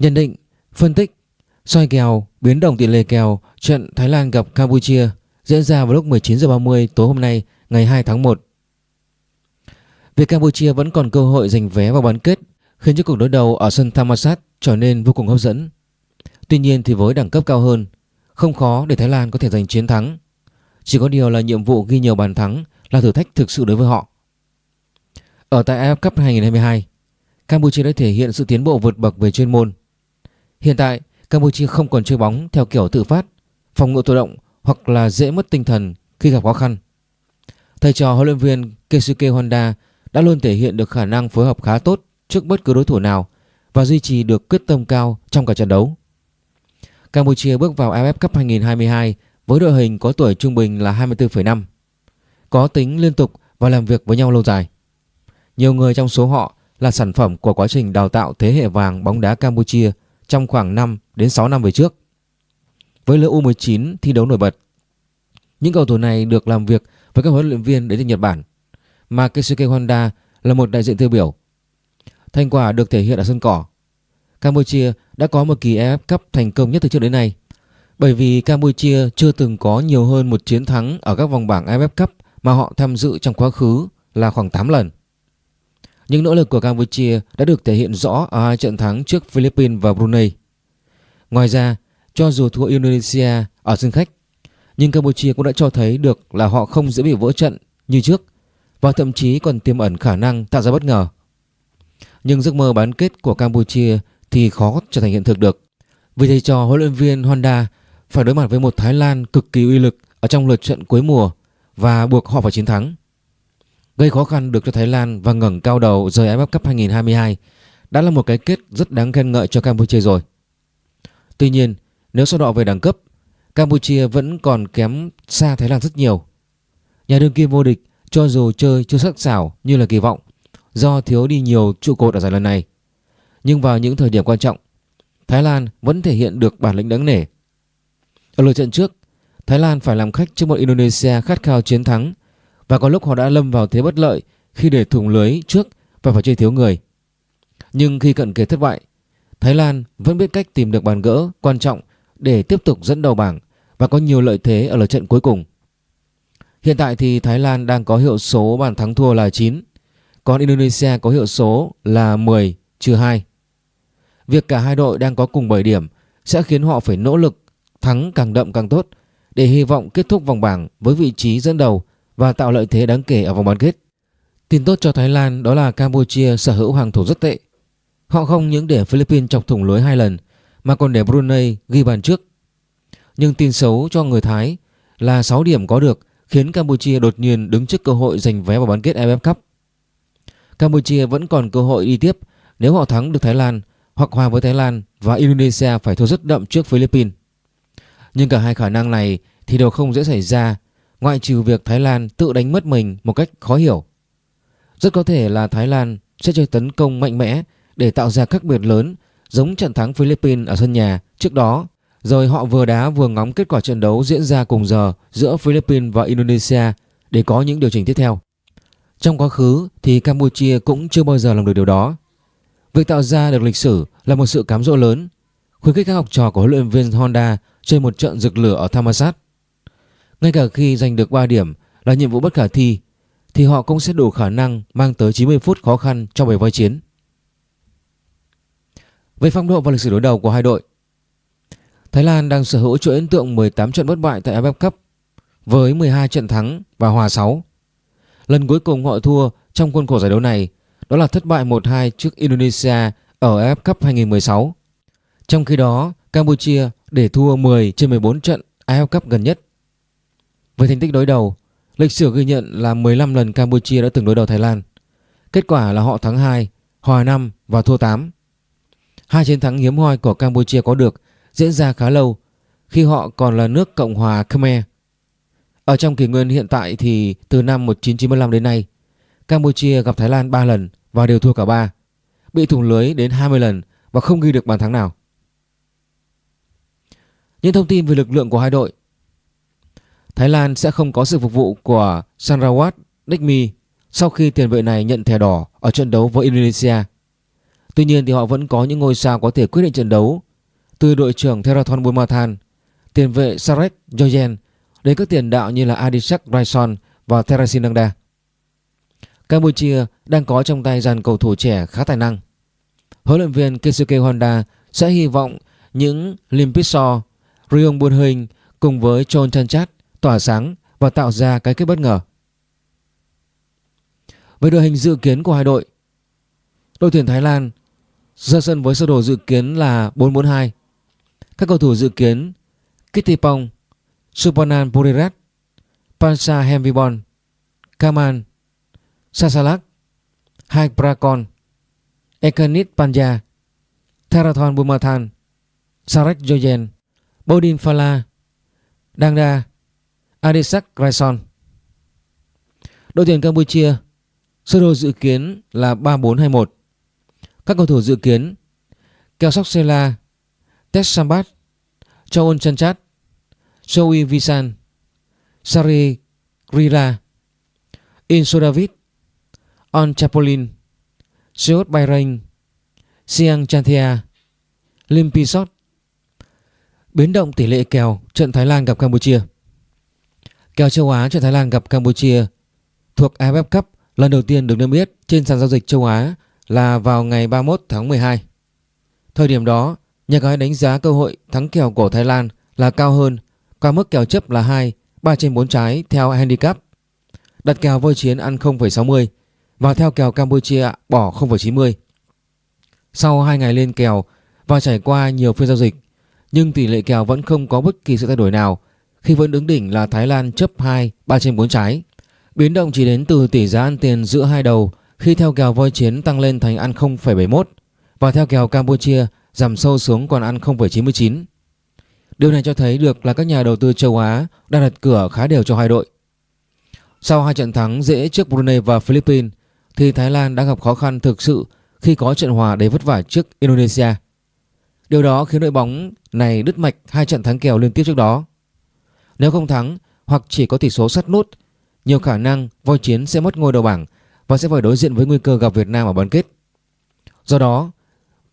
Nhận định, phân tích, soi kèo, biến động tỷ lệ kèo trận Thái Lan gặp Campuchia diễn ra vào lúc 19 h 30 tối hôm nay ngày 2 tháng 1. Việc Campuchia vẫn còn cơ hội giành vé vào bán kết khiến cho cuộc đối đầu ở sân Thammasat trở nên vô cùng hấp dẫn. Tuy nhiên thì với đẳng cấp cao hơn, không khó để Thái Lan có thể giành chiến thắng. Chỉ có điều là nhiệm vụ ghi nhiều bàn thắng là thử thách thực sự đối với họ. Ở tại AFF Cup 2022, Campuchia đã thể hiện sự tiến bộ vượt bậc về chuyên môn. Hiện tại, Campuchia không còn chơi bóng theo kiểu tự phát, phòng ngự tự động hoặc là dễ mất tinh thần khi gặp khó khăn. Thầy trò huấn luyện viên Keisuke Honda đã luôn thể hiện được khả năng phối hợp khá tốt trước bất cứ đối thủ nào và duy trì được quyết tâm cao trong cả trận đấu. Campuchia bước vào AFF Cup 2022 với đội hình có tuổi trung bình là 24,5, có tính liên tục và làm việc với nhau lâu dài. Nhiều người trong số họ là sản phẩm của quá trình đào tạo thế hệ vàng bóng đá Campuchia trong khoảng 5 đến 6 năm về trước. Với lứa U19 thi đấu nổi bật, những cầu thủ này được làm việc với các huấn luyện viên đến từ Nhật Bản, mà Keisuke Honda là một đại diện tiêu biểu. Thành quả được thể hiện ở sân cỏ. Campuchia đã có một kỳ AF Cup thành công nhất từ trước đến nay, bởi vì Campuchia chưa từng có nhiều hơn một chiến thắng ở các vòng bảng AFF Cup mà họ tham dự trong quá khứ là khoảng 8 lần. Những nỗ lực của Campuchia đã được thể hiện rõ ở hai trận thắng trước Philippines và Brunei. Ngoài ra, cho dù thua Indonesia ở sân khách, nhưng Campuchia cũng đã cho thấy được là họ không dễ bị vỡ trận như trước và thậm chí còn tiềm ẩn khả năng tạo ra bất ngờ. Nhưng giấc mơ bán kết của Campuchia thì khó trở thành hiện thực được. Vì thầy trò huấn luyện viên Honda phải đối mặt với một Thái Lan cực kỳ uy lực ở trong lượt trận cuối mùa và buộc họ phải chiến thắng. Gây khó khăn được cho Thái Lan và ngẩng cao đầu rời AFF Cup 2022 đã là một cái kết rất đáng khen ngợi cho Campuchia rồi. Tuy nhiên, nếu so đọ về đẳng cấp, Campuchia vẫn còn kém xa Thái Lan rất nhiều. Nhà đương kim vô địch cho dù chơi chưa sắc sảo như là kỳ vọng do thiếu đi nhiều trụ cột ở giải lần này. Nhưng vào những thời điểm quan trọng, Thái Lan vẫn thể hiện được bản lĩnh đáng nể. Ở lượt trận trước, Thái Lan phải làm khách trước một Indonesia khát khao chiến thắng và có lúc họ đã lâm vào thế bất lợi khi để thủng lưới trước và phải chơi thiếu người. Nhưng khi cận kề thất bại, Thái Lan vẫn biết cách tìm được bàn gỡ quan trọng để tiếp tục dẫn đầu bảng và có nhiều lợi thế ở lượt trận cuối cùng. Hiện tại thì Thái Lan đang có hiệu số bàn thắng thua là 9, còn Indonesia có hiệu số là 10 trừ 2. Việc cả hai đội đang có cùng 7 điểm sẽ khiến họ phải nỗ lực thắng càng đậm càng tốt để hy vọng kết thúc vòng bảng với vị trí dẫn đầu và tạo lợi thế đáng kể ở vòng bán kết. Tin tốt cho Thái Lan đó là Campuchia sở hữu hàng thủ rất tệ. Họ không những để Philippines chọc thủng lưới hai lần, mà còn để Brunei ghi bàn trước. Nhưng tin xấu cho người Thái là 6 điểm có được khiến Campuchia đột nhiên đứng trước cơ hội giành vé vào bán kết AFF Cup. Campuchia vẫn còn cơ hội đi tiếp nếu họ thắng được Thái Lan hoặc hòa với Thái Lan và Indonesia phải thua rất đậm trước Philippines. Nhưng cả hai khả năng này thì đều không dễ xảy ra ngoại trừ việc Thái Lan tự đánh mất mình một cách khó hiểu. Rất có thể là Thái Lan sẽ chơi tấn công mạnh mẽ để tạo ra khác biệt lớn giống trận thắng Philippines ở sân nhà trước đó rồi họ vừa đá vừa ngóng kết quả trận đấu diễn ra cùng giờ giữa Philippines và Indonesia để có những điều chỉnh tiếp theo. Trong quá khứ thì Campuchia cũng chưa bao giờ làm được điều đó. Việc tạo ra được lịch sử là một sự cám dỗ lớn, khuyến khích các học trò của huấn luyện viên Honda chơi một trận rực lửa ở Thammasat. Ngay cả khi giành được 3 điểm là nhiệm vụ bất khả thi thì họ cũng sẽ đủ khả năng mang tới 90 phút khó khăn trong bầy voi chiến. Về phong độ và lịch sử đối đầu của hai đội Thái Lan đang sở hữu chuỗi ấn tượng 18 trận bất bại tại AFF Cup với 12 trận thắng và hòa 6. Lần cuối cùng họ thua trong khuôn khổ giải đấu này đó là thất bại 1-2 trước Indonesia ở AFF Cup 2016. Trong khi đó, Campuchia để thua 10 trên 14 trận AFF Cup gần nhất. Với thành tích đối đầu, lịch sử ghi nhận là 15 lần Campuchia đã từng đối đầu Thái Lan. Kết quả là họ thắng 2, hòa 5 và thua 8. Hai chiến thắng hiếm hoi của Campuchia có được diễn ra khá lâu khi họ còn là nước Cộng hòa Khmer. Ở trong kỷ nguyên hiện tại thì từ năm 1995 đến nay, Campuchia gặp Thái Lan 3 lần và đều thua cả 3, bị thủng lưới đến 20 lần và không ghi được bàn thắng nào. Những thông tin về lực lượng của hai đội Thái Lan sẽ không có sự phục vụ của Sanrawat Nikmi sau khi tiền vệ này nhận thẻ đỏ ở trận đấu với Indonesia. Tuy nhiên thì họ vẫn có những ngôi sao có thể quyết định trận đấu từ đội trưởng Theraton Bumathan, tiền vệ Sarek Joyen đến các tiền đạo như là Adisak Raison và Therasin Nangda. Campuchia đang có trong tay dàn cầu thủ trẻ khá tài năng. Huấn luyện viên Keisuke Honda sẽ hy vọng những Lim Pitso, Ryong Buon cùng với Chon Chanchat tỏa sáng và tạo ra cái kết bất ngờ. Về đội hình dự kiến của hai đội, đội tuyển Thái Lan ra sân với sơ đồ dự kiến là 4-4-2. Các cầu thủ dự kiến Kittipong, Supanan Purirat, Pansa Hemvibon, Kaman, Sasalak, Haik Prakon, Ekanit Panja, Therathon Bumathan, Sarek Joyen, Bodin Phala, Dangda, Adisak Raison. Đội tuyển Campuchia sơ đồ dự kiến là 3-4-2-1. Các cầu thủ dự kiến Keosok Sela, Tes Sambat, Chaon Chanchat, Soi Visan, Sari Grila, Inso David, On Chapolin, Seot Bayrain Siang Chanthia, Lim Pisot. Biến động tỷ lệ kèo trận Thái Lan gặp Campuchia. Kèo châu Á cho Thái Lan gặp Campuchia thuộc AFF Cup lần đầu tiên được niêm yết trên sàn giao dịch châu Á là vào ngày 31 tháng 12. Thời điểm đó, nhà cái đánh giá cơ hội thắng kèo của Thái Lan là cao hơn qua mức kèo chấp là 2, 3 trên 4 trái theo handicap. Đặt kèo voi chiến ăn 0,60 và theo kèo Campuchia bỏ 0,90. Sau 2 ngày lên kèo và trải qua nhiều phiên giao dịch, nhưng tỷ lệ kèo vẫn không có bất kỳ sự thay đổi nào khi vẫn đứng đỉnh là Thái Lan chấp 2, 3 trên 4 trái. Biến động chỉ đến từ tỷ giá ăn tiền giữa hai đầu khi theo kèo voi chiến tăng lên thành ăn 0,71 và theo kèo Campuchia giảm sâu xuống còn ăn 0,99. Điều này cho thấy được là các nhà đầu tư châu Á đang đặt cửa khá đều cho hai đội. Sau hai trận thắng dễ trước Brunei và Philippines thì Thái Lan đã gặp khó khăn thực sự khi có trận hòa đầy vất vả trước Indonesia. Điều đó khiến đội bóng này đứt mạch hai trận thắng kèo liên tiếp trước đó. Nếu không thắng hoặc chỉ có tỷ số sắt nút, nhiều khả năng voi chiến sẽ mất ngôi đầu bảng và sẽ phải đối diện với nguy cơ gặp Việt Nam ở bán kết. Do đó,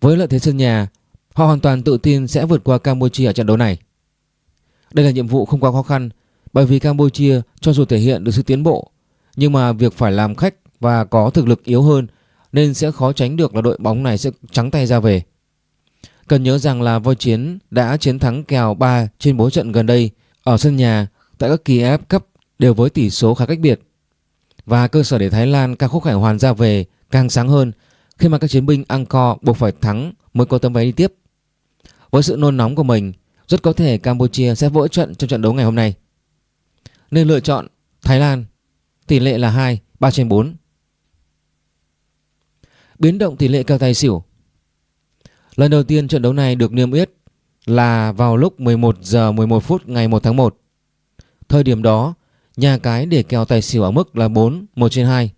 với lợi thế sân nhà, họ hoàn toàn tự tin sẽ vượt qua Campuchia ở trận đấu này. Đây là nhiệm vụ không quá khó khăn bởi vì Campuchia cho dù thể hiện được sự tiến bộ nhưng mà việc phải làm khách và có thực lực yếu hơn nên sẽ khó tránh được là đội bóng này sẽ trắng tay ra về. Cần nhớ rằng là voi chiến đã chiến thắng kèo 3 trên 4 trận gần đây ở sân nhà tại các kỳ AF Cup đều với tỷ số khá cách biệt. Và cơ sở để Thái Lan ca khúc khải hoàn ra về càng sáng hơn khi mà các chiến binh Angkor buộc phải thắng mới có tấm vé đi tiếp. Với sự nôn nóng của mình, rất có thể Campuchia sẽ vỡ trận trong trận đấu ngày hôm nay. Nên lựa chọn Thái Lan, tỷ lệ là 2, 3 trên 4. Biến động tỷ lệ kèo tài xỉu Lần đầu tiên trận đấu này được niêm yết là vào lúc 11 giờ 11 phút ngày 1 tháng 1. Thời điểm đó, nhà cái để kèo tài xỉu ở mức là 4, 1 trên 2.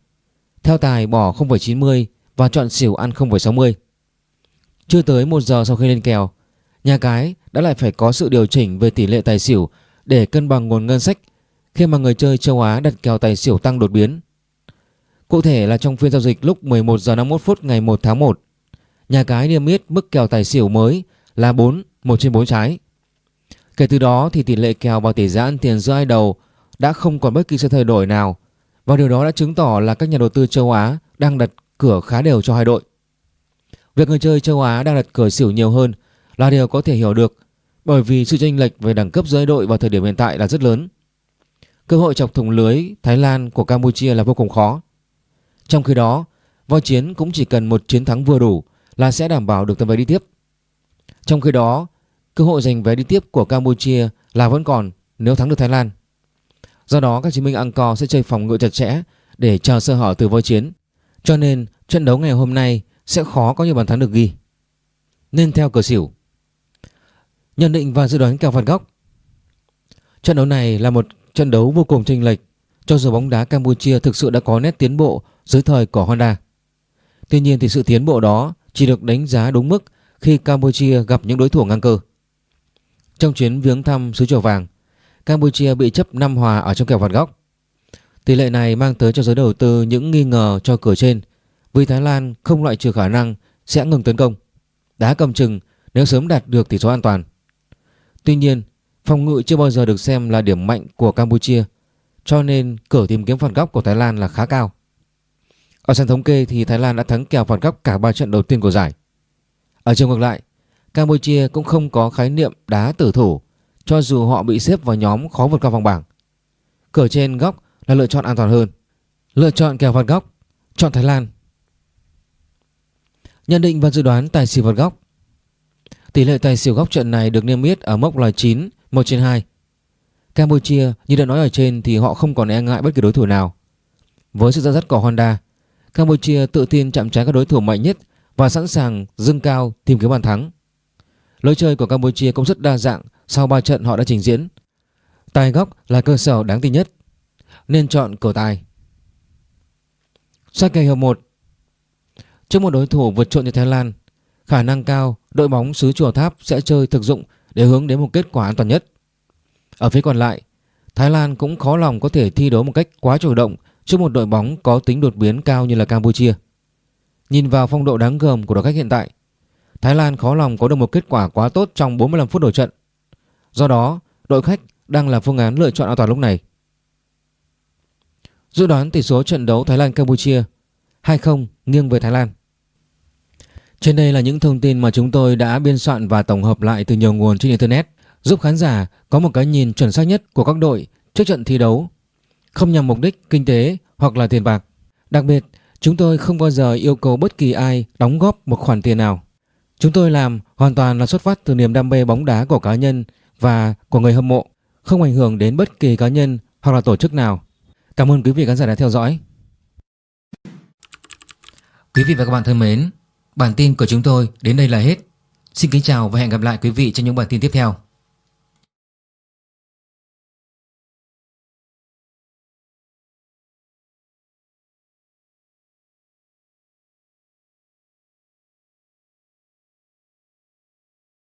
Theo tài bỏ 0,90 và chọn xỉu ăn 0,60. Chưa tới 1 giờ sau khi lên kèo, nhà cái đã lại phải có sự điều chỉnh về tỷ lệ tài xỉu để cân bằng nguồn ngân sách khi mà người chơi châu Á đặt kèo tài xỉu tăng đột biến. Cụ thể là trong phiên giao dịch lúc 11 giờ 51 phút ngày 1 tháng 1, nhà cái niêm yết mức kèo tài xỉu mới là 4, 1 trên 4 trái. Kể từ đó thì tỷ lệ kèo vào tỷ giá ăn tiền giữa hai đầu đã không còn bất kỳ sự thay đổi nào và điều đó đã chứng tỏ là các nhà đầu tư châu Á đang đặt cửa khá đều cho hai đội. Việc người chơi châu Á đang đặt cửa xỉu nhiều hơn là điều có thể hiểu được bởi vì sự chênh lệch về đẳng cấp giữa hai đội vào thời điểm hiện tại là rất lớn. Cơ hội chọc thủng lưới Thái Lan của Campuchia là vô cùng khó. Trong khi đó, voi chiến cũng chỉ cần một chiến thắng vừa đủ là sẽ đảm bảo được tấm vé đi tiếp. Trong khi đó, cơ hội giành vé đi tiếp của Campuchia là vẫn còn nếu thắng được Thái Lan. Do đó các chiến binh Angkor sẽ chơi phòng ngự chặt chẽ để chờ sơ hở từ voi chiến. Cho nên trận đấu ngày hôm nay sẽ khó có nhiều bàn thắng được ghi. Nên theo cờ xỉu. Nhận định và dự đoán kèo phạt góc. Trận đấu này là một trận đấu vô cùng chênh lệch cho dù bóng đá Campuchia thực sự đã có nét tiến bộ dưới thời của Honda. Tuy nhiên thì sự tiến bộ đó chỉ được đánh giá đúng mức khi Campuchia gặp những đối thủ ngang cơ. Trong chuyến viếng thăm xứ chùa vàng, Campuchia bị chấp 5 hòa ở trong kèo phạt góc. Tỷ lệ này mang tới cho giới đầu tư những nghi ngờ cho cửa trên vì Thái Lan không loại trừ khả năng sẽ ngừng tấn công, đá cầm chừng nếu sớm đạt được tỷ số an toàn. Tuy nhiên, phòng ngự chưa bao giờ được xem là điểm mạnh của Campuchia, cho nên cửa tìm kiếm phạt góc của Thái Lan là khá cao. Ở sàn thống kê thì Thái Lan đã thắng kèo phạt góc cả 3 trận đầu tiên của giải. Ở chiều ngược lại, Campuchia cũng không có khái niệm đá tử thủ cho dù họ bị xếp vào nhóm khó vượt qua vòng bảng. Cửa trên góc là lựa chọn an toàn hơn. Lựa chọn kèo phạt góc, chọn Thái Lan. Nhận định và dự đoán tài xỉu phạt góc. Tỷ lệ tài xỉu góc trận này được niêm yết ở mốc là 9, 1 trên 2. Campuchia như đã nói ở trên thì họ không còn e ngại bất kỳ đối thủ nào. Với sự dẫn dắt của Honda, Campuchia tự tin chạm trán các đối thủ mạnh nhất và sẵn sàng dâng cao tìm kiếm bàn thắng. Lối chơi của Campuchia cũng rất đa dạng sau 3 trận họ đã trình diễn. Tài góc là cơ sở đáng tin nhất, nên chọn cửa tài. Sát kèo hiệp 1 Trước một đối thủ vượt trội như Thái Lan, khả năng cao đội bóng xứ Chùa Tháp sẽ chơi thực dụng để hướng đến một kết quả an toàn nhất. Ở phía còn lại, Thái Lan cũng khó lòng có thể thi đấu một cách quá chủ động trước một đội bóng có tính đột biến cao như là Campuchia. Nhìn vào phong độ đáng gờm của đội khách hiện tại, Thái Lan khó lòng có được một kết quả quá tốt trong 45 phút đầu trận. Do đó, đội khách đang là phương án lựa chọn an toàn lúc này. Dự đoán tỷ số trận đấu Thái Lan Campuchia 2-0 nghiêng về Thái Lan. Trên đây là những thông tin mà chúng tôi đã biên soạn và tổng hợp lại từ nhiều nguồn trên internet, giúp khán giả có một cái nhìn chuẩn xác nhất của các đội trước trận thi đấu, không nhằm mục đích kinh tế hoặc là tiền bạc. Đặc biệt, chúng tôi không bao giờ yêu cầu bất kỳ ai đóng góp một khoản tiền nào. Chúng tôi làm hoàn toàn là xuất phát từ niềm đam mê bóng đá của cá nhân và của người hâm mộ, không ảnh hưởng đến bất kỳ cá nhân hoặc là tổ chức nào. Cảm ơn quý vị khán giả đã theo dõi. Quý vị và các bạn thân mến, bản tin của chúng tôi đến đây là hết. Xin kính chào và hẹn gặp lại quý vị trong những bản tin tiếp theo.